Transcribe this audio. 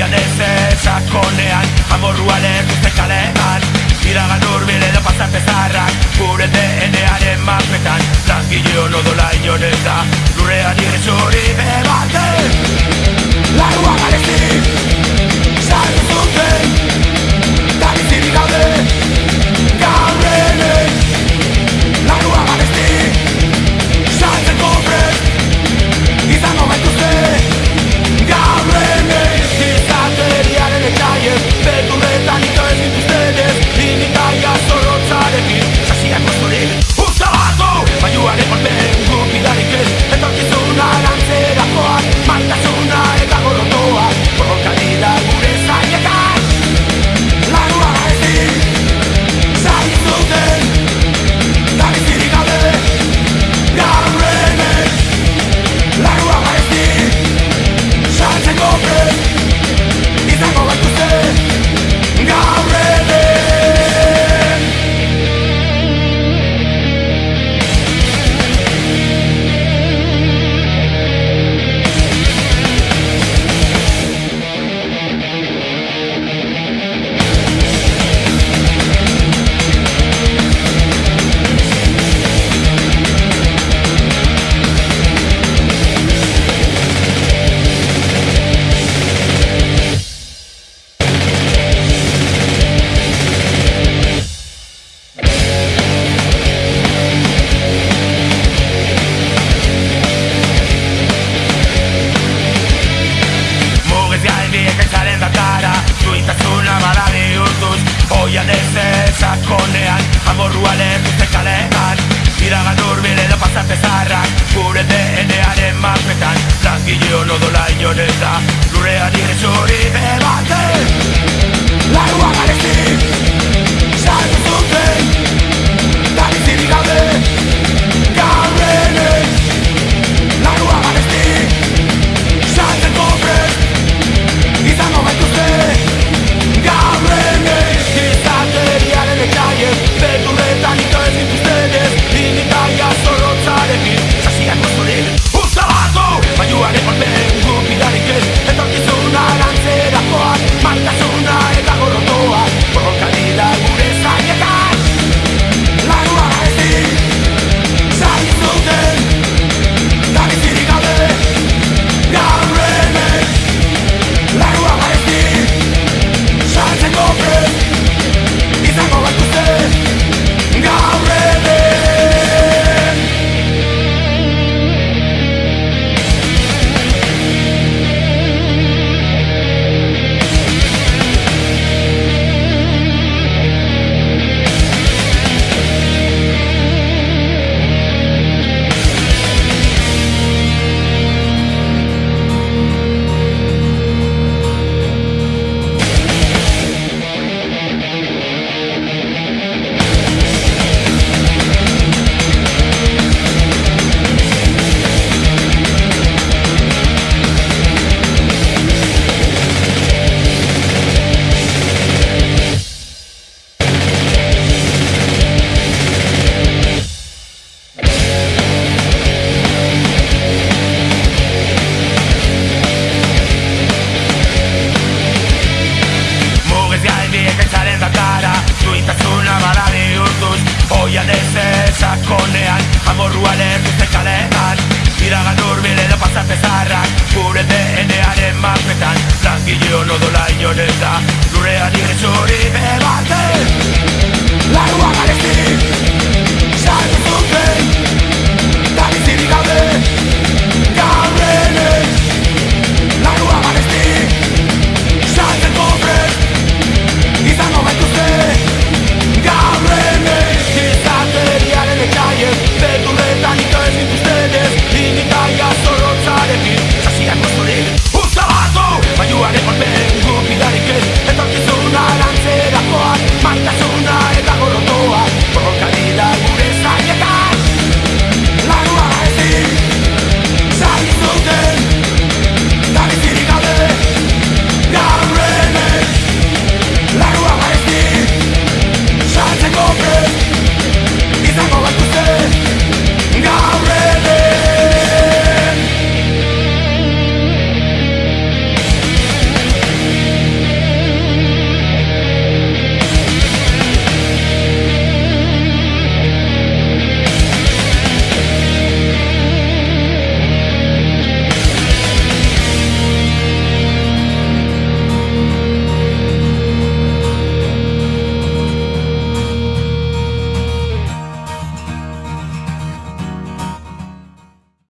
Oian ez ezakonean Amorruan erkuzte kalean Iragan urbile edo pasarte zarrak Gure DNA-aren mapetan. Langile hono dola inoren nodola inoneta año en hori da sta Gure adiretzora